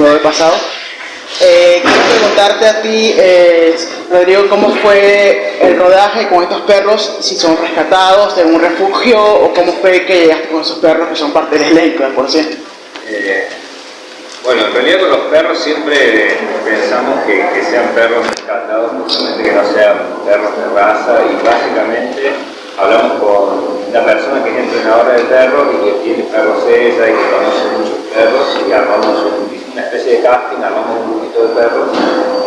pudo pasado. Eh, quiero preguntarte a ti, eh, Rodrigo, ¿cómo fue el rodaje con estos perros? Si son rescatados de un refugio o cómo fue que llegaste con esos perros que son parte del elenco, por cierto. Eh, bueno, en realidad con los perros siempre pensamos que, sean perros rescatados, justamente que no sean perros de raza y básicamente hablamos con una persona que es entrenadora de perros y que tiene perros ella y que conoce muchos perros y armamos una especie de casting, armamos un grupito de perros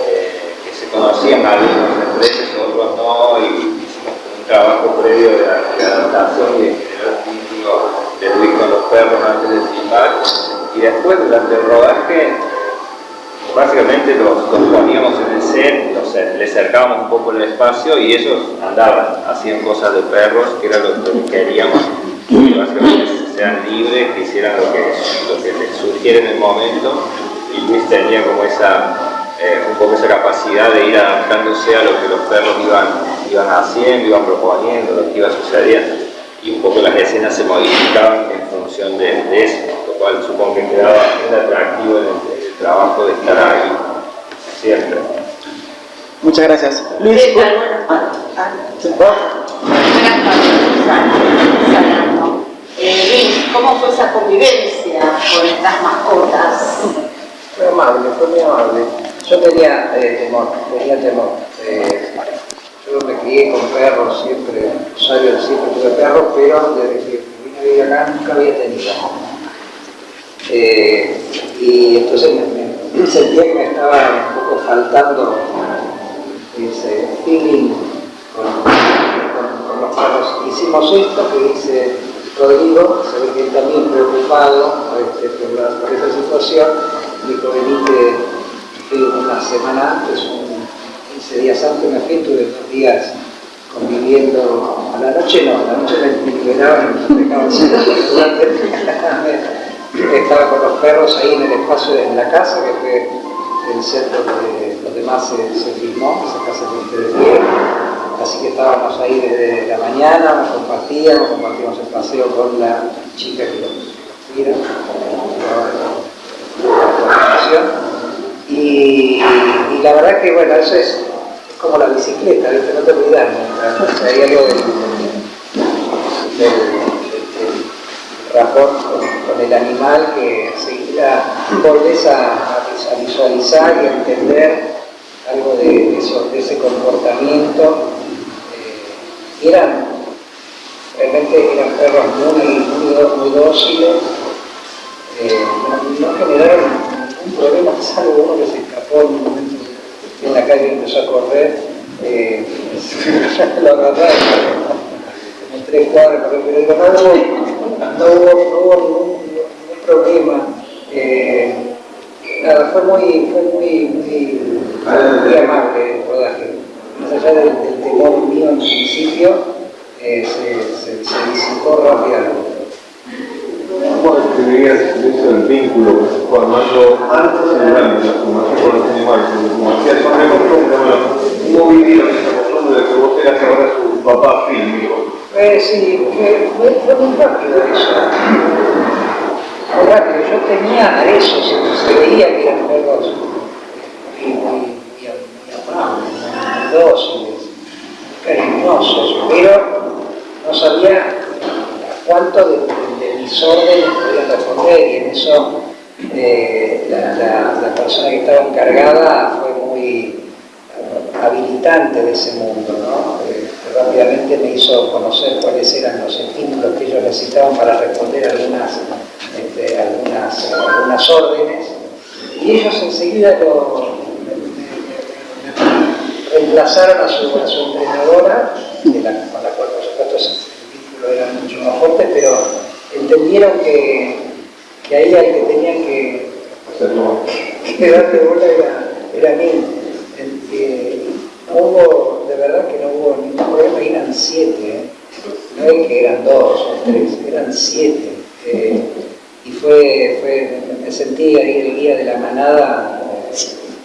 eh, que se conocían algunos entre ellos, otros no, y hicimos un trabajo previo de, adaptación y de generar un vínculo de Luis con los perros antes de filmar. Y después durante el rodaje básicamente los, poníamos en el set, los, les acercábamos un poco el espacio y ellos andaban, hacían cosas de perros, que era lo que queríamos, que básicamente sean libres, que hicieran lo que, lo que les surgiera en el momento y Luis tenía como esa, eh, un poco esa capacidad de ir adaptándose a lo que los perros iban, iban haciendo, iban proponiendo, lo que iba sucediendo y un poco las escenas se modificaban en función de, eso, lo cual supongo que quedaba muy atractivo en el, trabajo de estar ahí siempre. Muchas gracias. Luis. Ah, ah, eh, Luis, ¿cómo fue esa convivencia con estas mascotas? Fue amable, fue muy amable. Yo tenía eh, temor, tenía temor. Eh, yo me crié con perros siempre, Rosario siempre tuve perros, pero desde que vine a vivir acá nunca había tenido. Eh, y entonces me, sentía que me estaba un poco faltando ese feeling con, los perros. Hicimos esto que dice Rodrigo, se ve que también preocupado este, por, por, esta situación, dijo venite una semana antes, un 15 días antes me fui, tuve dos días conviviendo, a la noche no, a la noche me liberaban estaba con los perros ahí en el espacio de la casa, que fue el centro donde, donde más se, filmó, esa casa que ustedes vieron. Así que estábamos ahí desde la mañana, nos compartíamos, compartimos el paseo con la chica que lo mira, y, la verdad que bueno, eso es, como la bicicleta, no te olvidas, hay algo del, rapport con, el animal que enseguida volvés a, visualizar y a entender algo de, ese comportamiento. Eh, eran, realmente eran perros muy, muy, dóciles, eh, no, generaron ningún problema, salvo uno que se escapó en un momento en la calle y empezó a correr, eh, lo agarraron en tres cuadras, pero no hubo no hubo, ningún, problema. Eh, nada, fue muy, fue muy, muy, amable el rodaje. Más allá del, temor mío en principio, eh, se, se, se, disipó rápidamente. ¿Cómo describirías eso del vínculo fue armando antes y durante la formación con los animales? Como costumbre, bueno, ¿cómo vivieron esa costumbre de que vos eras ahora su papá fílmico? Eh, sí, fue, fue, muy rápido eso. Muy rápido. Yo tenía a esos, se veía que eran perros muy amables, muy dóciles, cariñosos, pero no sabía cuánto de, de, mis órdenes podían responder y en eso eh, la, persona que estaba encargada fue muy habilitante de ese mundo, ¿no? Eh, rápidamente me hizo conocer cuáles eran los estímulos que ellos necesitaban para responder algunas, este, algunas, algunas órdenes y ellos enseguida lo, reemplazaron a su, entrenadora, con la cual por supuesto el vínculo era mucho más fuerte, pero entendieron que, que ahí el que tenían que, que darle bola era, era mí. no hubo, de verdad que no hubo ningún problema, eran siete, ¿eh? no es que eran dos o tres, eran siete. Eh, y fue, fue, me sentí ahí el guía de la manada,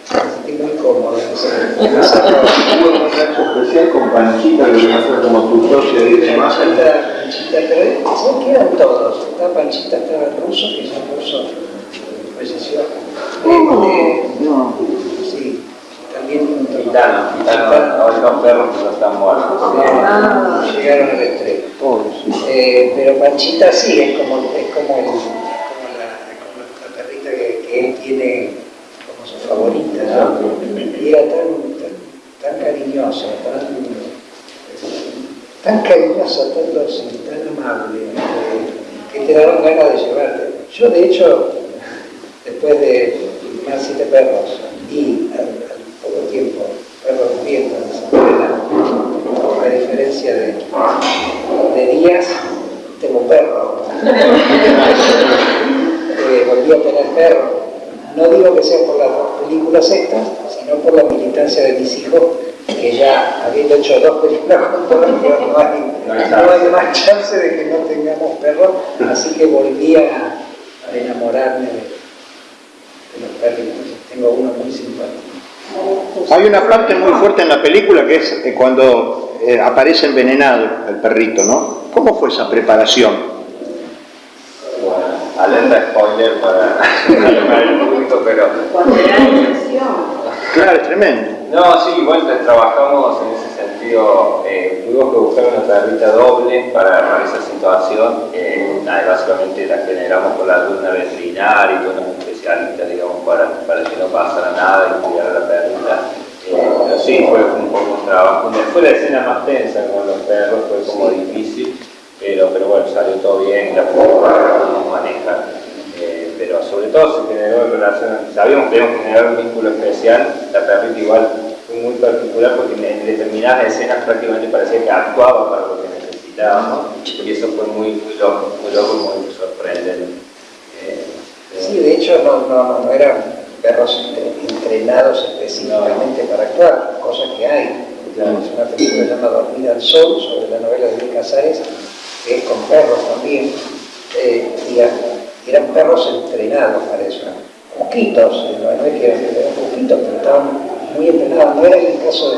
sentí muy cómodo. ¿Hubo un contacto especial con Panchita, que viene a ser como tu socio y demás? Panchita, pero ¿sabes que eran todos? Estaba Panchita, estaba el ruso, que es un ruso, falleció Este, No. sí, también Gitano, gitano, los perros que no están muertos. Ah, llegaron al. Eh, pero Panchita sí, es como, es como, el- como la, como la perrita que, que él tiene como su favorita, Y era tan, tan, tan cariñosa, tan, tan cariñosa, tan dócil, tan amable, que te daban ganas de llevarte. Yo, de hecho, después de más siete perros y al, poco tiempo, perros muriendo en escuela, a diferencia de, de días, tengo perro. Eh, volví a tener perro. No digo que sea por las películas estas, sino por la militancia de mis hijos, que ya habiendo hecho dos películas juntos, no no hay, no hay más chance de que no tengamos perros, así que volví a, a enamorarme de, de los perritos. Tengo uno muy simpático. Hay una parte muy fuerte en la película que es eh, cuando eh, aparece envenenado el perrito, ¿no? ¿Cómo fue esa preparación? Bueno, alerta para, el público, pero Cuando era inyección. Claro, es tremendo. No, sí, bueno, trabajamos en ese sentido. Eh, tuvimos que buscar una perrita doble para, esa situación. Eh, básicamente la generamos con la alumna veterinaria y con un especialista, digamos, para, para que no pasara nada y cuidar a la perrita. Eh, pero sí, fue un poco un trabajo. Fue la escena más tensa con los perros, fue como difícil, pero, pero bueno, salió todo bien, la pudimos manejar. Sobre todo se generó en relación, sabíamos que teníamos que generar un vínculo especial, la perrita igual fue muy particular porque en determinadas escenas prácticamente parecía que actuaba para lo que necesitábamos y eso fue muy, muy loco, muy loco muy sorprendente. Eh, Sí, de hecho no, no, no eran perros entre- entrenados específicamente para actuar, cosa que hay. Claro. Es una película que se llama Dormir al Sol, sobre la novela de Luis Casares, que es con perros también. Eh, y a- eran perros entrenados para eso. Poquitos, eh, no es que eran eran poquitos, pero estaban muy entrenados. No era el caso de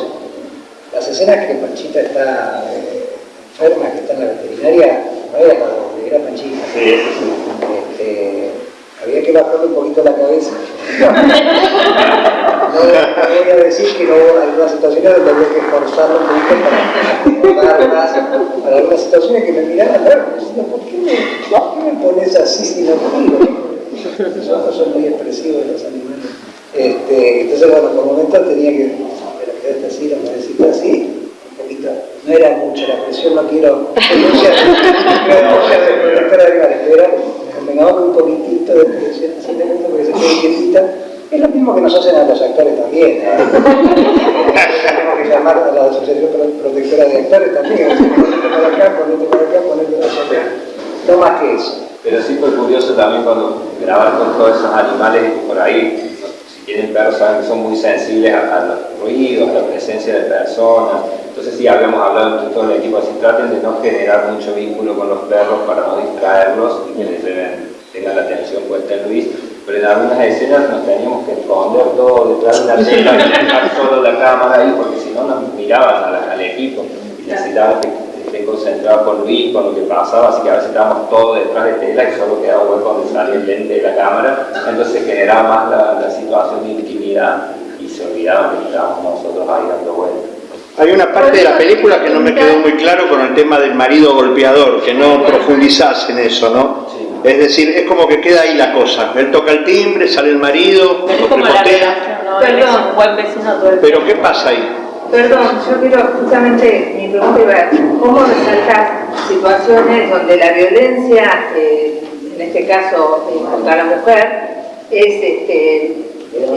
las escenas que Panchita está eh, enferma, que está en la veterinaria, no era doble, era Panchita. Sí. Este, había que bajarle un poquito la cabeza. No, voy a decir que no hubo algunas situaciones donde había que esforzarlo un poquito para más, para algunas situaciones que me miraban raro, diciendo, ¿por qué me, por qué me pones así si no? Los ojos son muy expresivos de los animales. Este, entonces, bueno, por momentos tenía que, pero quedarte así, la cabecita así, un poquito. No era mucha la presión, no quiero denunciar, no quiero denunciar de animales, pero era, convengamos un poquitito de presión, simplemente porque se quede quietita, es lo mismo que nos hacen a los actores también. ¿eh? Tenemos que llamar a la Asociación Pro- Protectora de Actores también, ponete para acá, ponete para acá, ponete para allá. No más que eso. Pero sí fue curioso también cuando grabar con todos esos animales por ahí, si tienen perros saben que son muy sensibles a, a los ruidos, a la presencia de personas. Entonces sí habíamos hablado entre todo el equipo, así traten de no generar mucho vínculo con los perros para no distraerlos y que les lleven- tengan la atención puesta en Luis. Pero en algunas escenas nos teníamos que esconder todo detrás de una tela y dejar solo la cámara ahí porque si no nos miraban a la- al equipo. Y necesitábamos que esté concentrado con Luis, con lo que pasaba, así que a veces estábamos todos detrás de tela y solo quedaba hueco donde salía el lente de la cámara, entonces se generaba más la, la situación de intimidad y se olvidaban que estábamos nosotros ahí dando vueltas. Hay una parte de la película que no me quedó muy claro con el tema del marido golpeador, que no profundizás en eso, ¿no? Es decir, es como que queda ahí la cosa. Él toca el timbre, sale el marido, lo como la prepotea. relación, ¿no? Perdón. Buen vecino todo el Pero ¿qué pasa ahí? Perdón, yo quiero justamente, mi pregunta iba a ¿cómo resaltar situaciones donde la violencia, eh, en este caso eh, contra la mujer, es, este,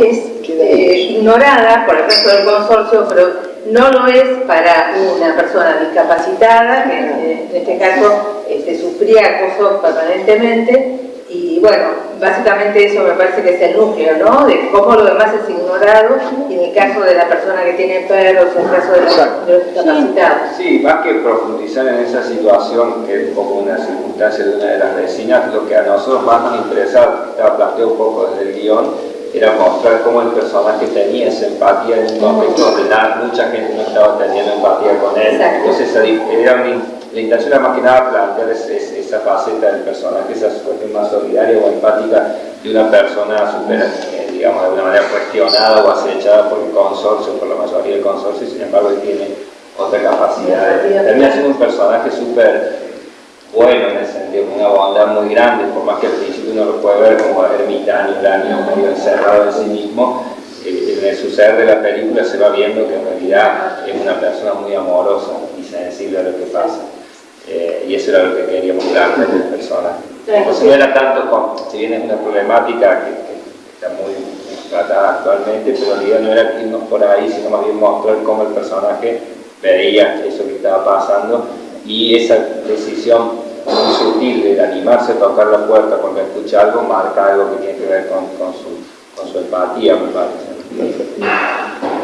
es eh, ignorada por el resto del consorcio, pero no lo es para una persona discapacitada, que eh, en este caso este, sufría acoso permanentemente, y bueno, básicamente eso me parece que es el núcleo, ¿no? De cómo lo demás es ignorado, y en el caso de la persona que tiene perros, en el caso de los, de los discapacitados. Sí, más que profundizar en esa situación, que es un poco una circunstancia de una de las vecinas, lo que a nosotros más nos interesaba, que estaba planteado un poco desde el guion, era mostrar cómo el personaje tenía esa empatía en un contexto donde mucha gente no estaba teniendo empatía con él. Exacto. Entonces era una- la intención era más que nada plantear es- es- esa faceta del personaje, esa cuestión más solidaria o empática de una persona super, eh, digamos, de alguna manera cuestionada o acechada por el consorcio, por la mayoría del consorcio, y sin embargo él tiene otra capacidad. Termina siendo un personaje súper bueno en ese sentido, con una bondad muy grande, por más que al principio uno lo puede ver como ermitaño, uranio, medio encerrado en sí mismo, eh, en el suceder de la película se va viendo que en realidad es una persona muy amorosa y sensible a lo que pasa. Eh, y eso era lo que quería mostrar del personaje. Entonces no era tanto, con, si bien es una problemática que, que está muy tratada actualmente, pero en realidad no era irnos por ahí, sino más bien mostrar cómo el personaje veía eso que estaba pasando y esa decisión muy sutil de animarse a tocar la puerta cuando escucha algo marca algo que tiene que ver con, con, su, con su empatía, me parece.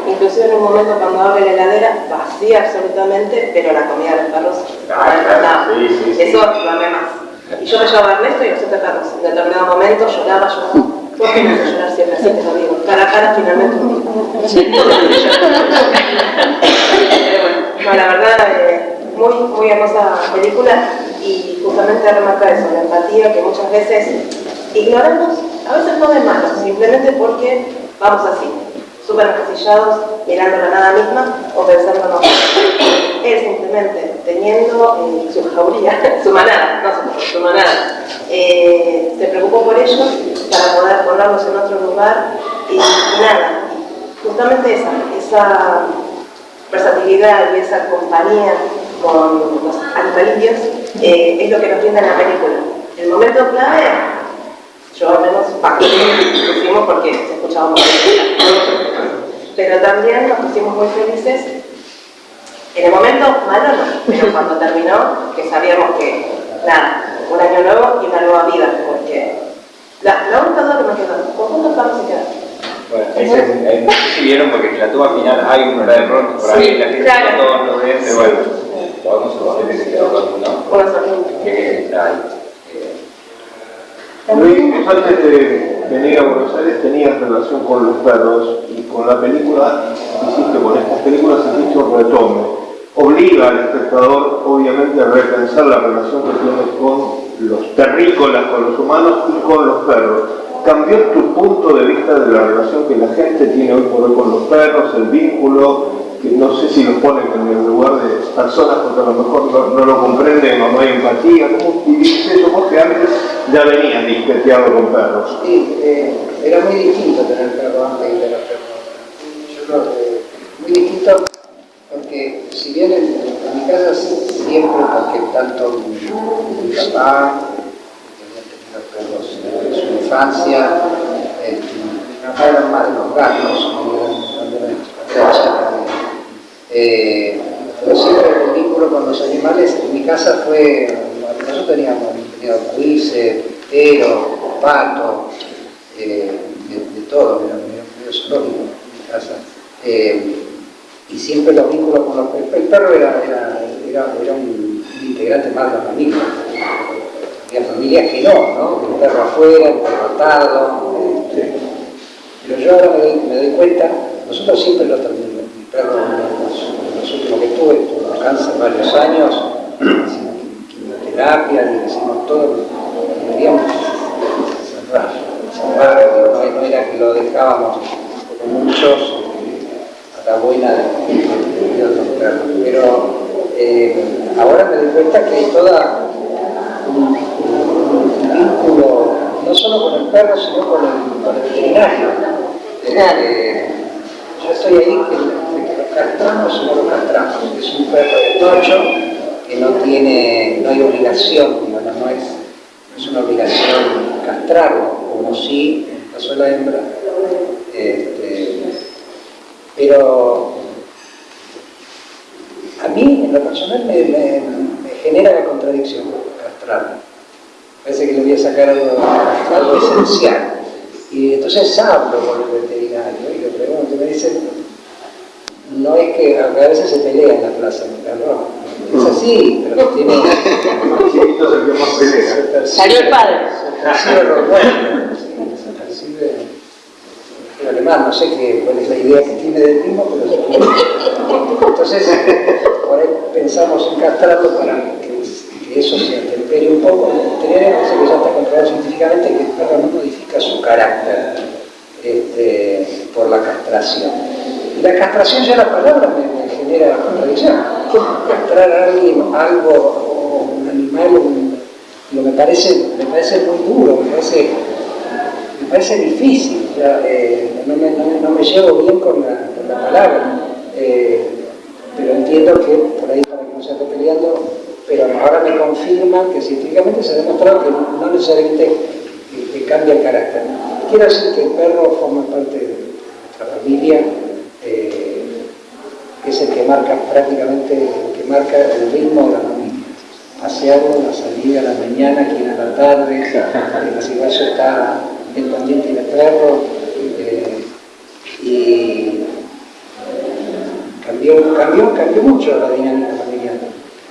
Inclusive en un momento cuando abre la heladera, vacía absolutamente, pero la comida de los perros Ah, claro, sí, sí, sí. Eso lo amé más. Y yo me llevaba a Ernesto y a los siete perros. En determinado momento lloraba, lloraba. ¿Por qué me hace llorar siempre así? Te lo digo. Cara a cara finalmente un Pero bueno, no, la verdad, eh, muy, muy hermosa película y justamente remarca eso, la empatía que muchas veces ignoramos, a veces no de malo, simplemente porque vamos así, súper encasillados, mirando la nada misma o pensando no. Él simplemente teniendo eh, su jauría, su manada, no su, su manada, eh, se preocupó por ellos para poder ponerlos en otro lugar y, y nada, justamente esa, esa versatilidad y esa compañía con los animalitos eh, es lo que nos brinda en la película. El momento clave, yo al menos pusimos porque se escuchaba muy bien, pero también nos pusimos muy felices en el momento malo no, pero cuando terminó, que sabíamos que, nada, un año nuevo y una nueva vida, porque la, la única duda que me quedó, ¿con cuántos perros se quedan? Bueno, sé si vieron porque en la toma final hay un perro por ahí, la gente claro. todos lo ven, pero bueno, podemos suponer que se quedó uno, Una. Eh, Luis, antes de venir a Buenos Aires tenías relación con los perros y con la película, hiciste con estas películas hiciste un retome. Obliga al espectador, obviamente, a repensar la relación que tiene con los terrícolas, con los humanos y con los perros. ¿Cambió tu punto de vista de la relación que la gente tiene hoy por hoy con los perros, el vínculo, no sé si los ponen en el lugar de personas porque a lo mejor no, lo comprenden o no hay empatía? ¿Cómo viviste eso vos que antes ya venías disqueteado con perros? Sí, eh, era muy distinto tener perro antes y tener perro ahora. Yo creo que muy distinto porque si bien en, mi casa siempre, porque tanto mi, mi papá, tenido perros en su infancia, eh, mi mamá era más de los gatos, cuando era- cuando era cuando era chica. Eh, pero siempre el vínculo con los animales en mi casa fue, nosotros teníamos, teníamos cuises, pero, pato, eh, de, de todo, era medio, zoológico en mi casa. Eh, y siempre los vínculos con los perros. El perro era, era, era, era un, un integrante más de la familia. Había familias que no, ¿no? El perro afuera, el perro atado. eh, pero yo ahora me doy, me doy cuenta, nosotros siempre lo terminamos. Mi perro, los, los últimos que tuve, tuvo cáncer varios años, quimioterapia, le hicimos todo, lo queríamos cerrar, cerrar, no, no era que lo dejábamos como muchos a la buena de, de- otros perros. Pero eh, ahora me doy cuenta que hay toda un, un vínculo no solo con el perro, sino con el, con el veterinario. Eh, yo estoy ahí que, castramos o no lo castramos. Es un perro de tocho que no tiene, no hay obligación, no es, no es una obligación castrarlo, como si de la hembra. Este, pero a mí, en lo personal, me, genera la contradicción castrarlo. Parece que le voy a sacar algo, esencial. Y entonces hablo con el veterinario y le pregunto, me dice, no es que a veces se pelea en la plaza, mi perro. Es así, pero tiene... El Salió el padre. Se percibe bueno, sí, se percibe en alemán, no sé qué, cuál es la idea que tiene del mismo, pero se Entonces, por ahí pensamos en castrarlo para que, eso se atempere un poco. El veterinario dice que ya está comprobado científicamente que el perro no modifica su carácter. este, por la castración. La castración ya la palabra me, genera contradicción. Castrar a alguien, algo, o un animal, me parece, me parece muy duro, me parece, me parece difícil, eh, no, me, llevo bien con la, palabra. Eh, pero entiendo que por ahí para que no se esté peleando, pero ahora me confirman que científicamente se ha demostrado que no necesariamente que, que cambia el carácter. Quiero decir que el perro forma parte de nuestra familia, eh, es el que marca prácticamente, el que marca el ritmo de la familia. Pasearlo, la salida a la mañana, aquí a la tarde, el cigarro está pendiente del perro, eh, y cambió, cambió, cambió mucho la dinámica familiar.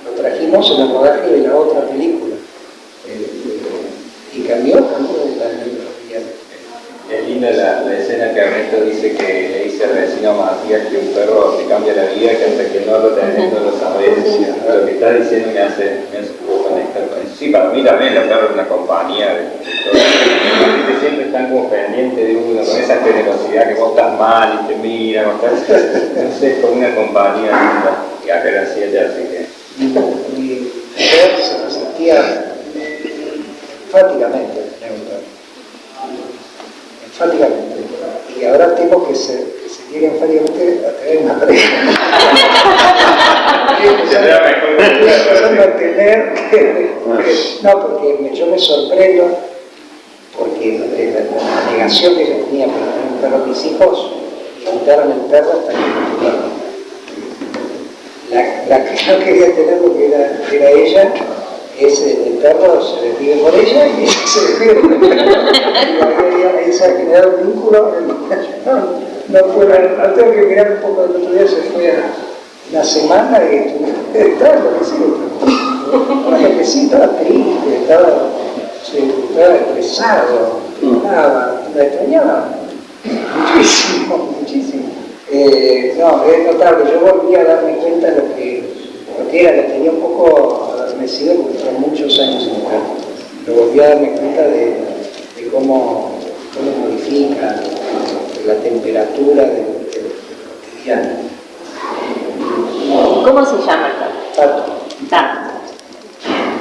Lo trajimos en el rodaje de la otra película. Eh, y cambió, cambió la dinámica familiar. Es linda la, la escena que Ernesto dice que vecino Matías que un perro te cambia la vida, que hasta que no lo tenés no lo sabés. Lo que está diciendo me hace, me hace poco conectar con eso. Sí, para mí también el perro es una compañía de, de siempre están como pendientes de uno, con esa generosidad que vos estás mal y te miran, o estás, no sé, es como una compañía linda. Y acá siete, así que... mi mujer se resistía enfáticamente. Enfáticamente. Y ahora tengo que se, que a tener una mejor que el empezando perro, a tener que- que- No, porque me- yo me sorprendo porque eh, la, la negación que yo tenía para tener un perro a mis hijos, quitaron el perro hasta que la, la que no quería tener porque era, era ella, es el, el perro se despide por ella y ella se despide por él. Y ahí se ha generado un vínculo. No, no fue la, la tengo que mirar un poco el otro día, se fue a una semana y estuve- estaba. Estaba enloquecido, estaba triste, estaba, sí, estaba estresado, la extrañaba muchísimo, muchísimo. Eh, no, es notable. Yo volví a darme cuenta de lo que, lo que era, que tenía un poco adormecido porque fueron muchos años en mujer. Pero volví a darme cuenta de, de cómo, cómo modifica la temperatura del, cotidiano. ¿Cómo se llama el? Tato. Tato.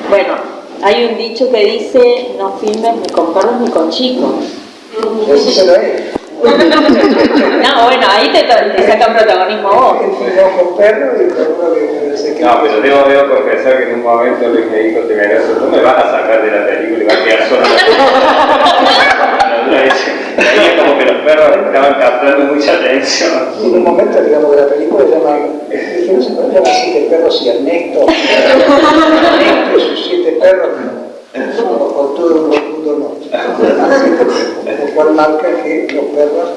Bueno, hay un dicho que dice, no filmes ni con perros ni con chicos. Así se lo es. No, bueno, ahí te, te sacan protagonismo vos. Filmó con perro y con uno que se quedó. No, pero debo, debo confesar que en un momento Luis me dijo temeroso, no me vas a sacar de la película y va a quedar solo. Ahí como que los perros estaban captando mucha atención. Y en un momento, digamos, de la película llama, dije, no se puede llamar así que perros y Ernesto, sus siete perros, o, o todo un mundo no. Lo cual marca que los perros,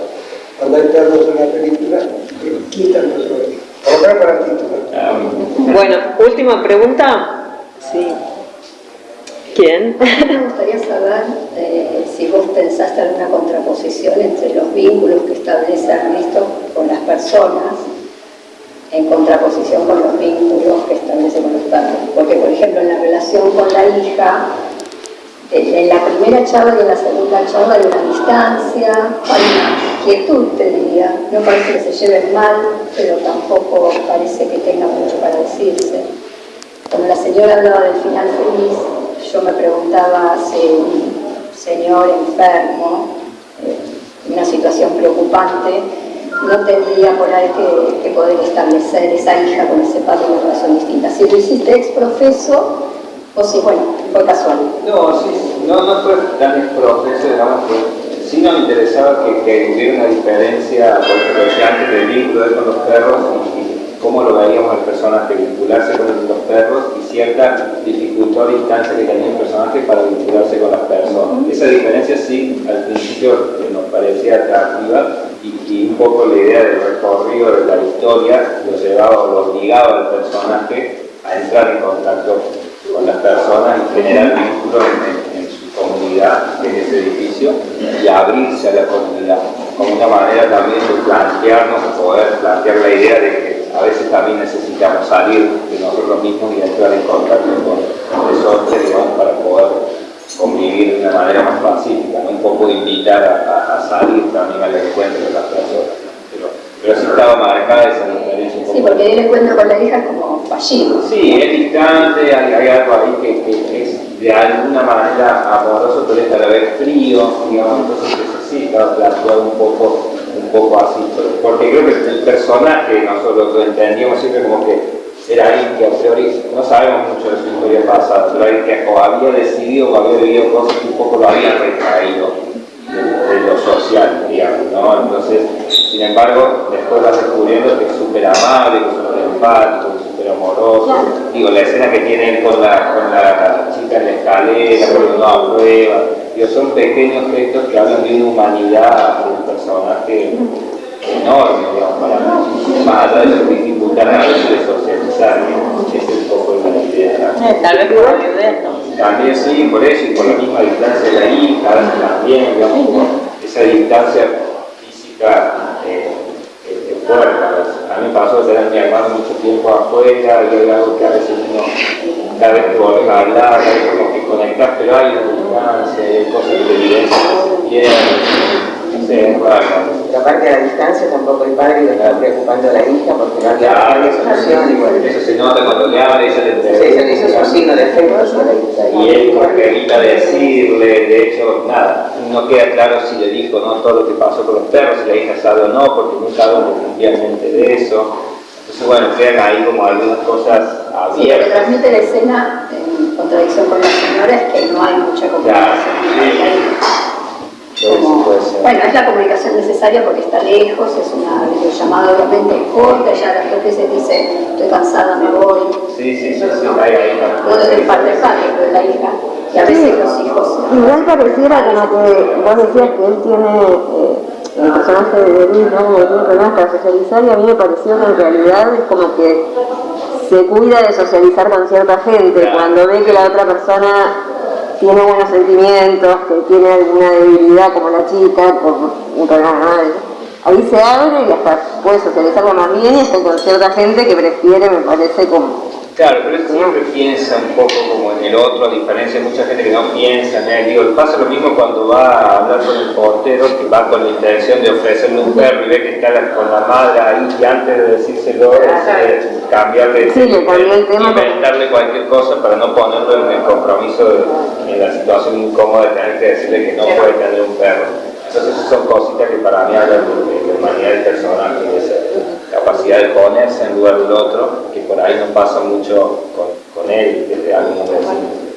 cuando hay perros en una película, eh, quitan los protagonismo. Por lo menos para el título. Bueno, última pregunta. Sí. ¿Quién? Me gustaría saber eh, si vos pensaste alguna contraposición entre los vínculos que establece Ernesto con las personas en contraposición con los vínculos que establece con los perros. Porque, por ejemplo, en la relación con la hija, en la primera charla y en la segunda charla hay una distancia, hay una quietud, te diría. No parece que se lleven mal, pero tampoco parece que tengan mucho para decirse. Cuando la señora hablaba del final feliz, yo me preguntaba si un señor enfermo, eh, una situación preocupante, no tendría por ahí que, poder establecer esa hija con ese padre una relación distinta. Si lo hiciste ex profeso, o si, bueno, fue casual. No, no, no fue tan exprofeso, digamos, que sí nos interesaba que, hubiera una diferencia, por ejemplo, antes, del vínculo con los perros cómo lo veíamos el personaje vincularse con los perros y cierta dificultad o distancia que tenía el personaje para vincularse con las personas. Esa diferencia sí, al principio eh, nos parecía atractiva y, y un poco la idea del recorrido de la historia lo llevaba o lo obligaba al personaje a entrar en contacto con las personas y generar vínculos en, en- en su comunidad, en ese edificio, y abrirse a la comunidad, como una manera también de plantearnos, de poder plantear la idea de que a veces también necesitamos salir de nosotros mismos y entrar en contacto con esos digamos, para poder convivir de una manera más pacífica, ¿no? un poco invitar a, a- salir también al encuentro de las personas. Pero, pero sí estaba marcada esa diferencia un poco. Sí, porque él encuentro con la hija es como fallido. Sí, es distante, hay, hay algo ahí que, que es de alguna manera amoroso, pero es a la vez frío, digamos, entonces eso sí un poco, un poco así, porque creo que el personaje nosotros lo entendíamos siempre como que era que a priori no sabemos mucho de su historia pasada, pero alguien que había decidido o había vivido cosas que un poco lo había retraído de, de lo social, digamos, ¿no? Entonces, sin embargo, después vas descubriendo que es súper amable, que es súper empático, que es súper amoroso. Digo, la escena que tienen con la, con la chica en la escalera, cuando no aprueba, son pequeños gestos que hablan de una humanidad de un personaje enorme, digamos, para. Más allá de dificultades a veces de socializar, ¿no? es un poco la idea. Eh, Tal vez por. También sí, por eso, y por la misma distancia de la hija, también, digamos, como esa distancia física eh, eh, fuerte. a mí me pasó de tener a mi hermano mucho tiempo afuera, y algo que a veces uno, cada vez que volvés a hablar, hay como que conectás, pero hay distancia, hay cosas que te evidencian que se pierden. No sé, es raro. Pero aparte de la distancia, tampoco el padre le estaba preocupando a la hija porque no había, había solución. Y bueno, Eso se nota cuando le habla, ella le sí, eso le hizo su signo de afecto hacia la hija. Y él como que evita decirle, de hecho, nada, no queda claro si le dijo no todo lo que pasó con los perros, si la hija sabe o no, porque nunca hablan definitivamente de eso. Entonces, bueno, quedan ahí como algunas cosas Sí, lo que abiertas. transmite la escena, en contradicción con la señora, es que no hay mucha comunicación. Como- Puede ser. bueno, es la comunicación necesaria porque está lejos, es una videollamada obviamente corta, ya las dos veces dice, estoy cansada, me voy. Sí, sí, sí, sí, ahí, ahí No desde el padre del padre, pero de la hija. Y a veces los hijos. Igual pareciera como que vos decías que él tiene, eh, el personaje de Luis, ¿no? Tiene problemas para socializar y a mí me pareció que en realidad es como que se cuida de socializar con cierta gente cuando ve que la otra persona tiene buenos sentimientos, que tiene alguna debilidad como la chica, por un problema. Ahí se abre y hasta puede socializarlo más bien y está con cierta gente que prefiere, me parece, como Claro, pero él siempre piensa un poco como en el otro, a diferencia de mucha gente que no piensa en él. Digo, pasa lo mismo cuando va a hablar con el portero, que va con la intención de ofrecerle un perro y ve que está la- con la madre ahí y antes de decírselo, decide cambiarle, Sí, tema. inventarle cualquier cosa para no ponerlo en el compromiso, de- en la situación incómoda de tener que decirle que no puede tener un perro. Entonces esas son cositas que para mí hablan de, de humanidad de esa capacidad de ponerse en lugar del otro, que por ahí no pasa mucho con, con él desde algunos vecinos.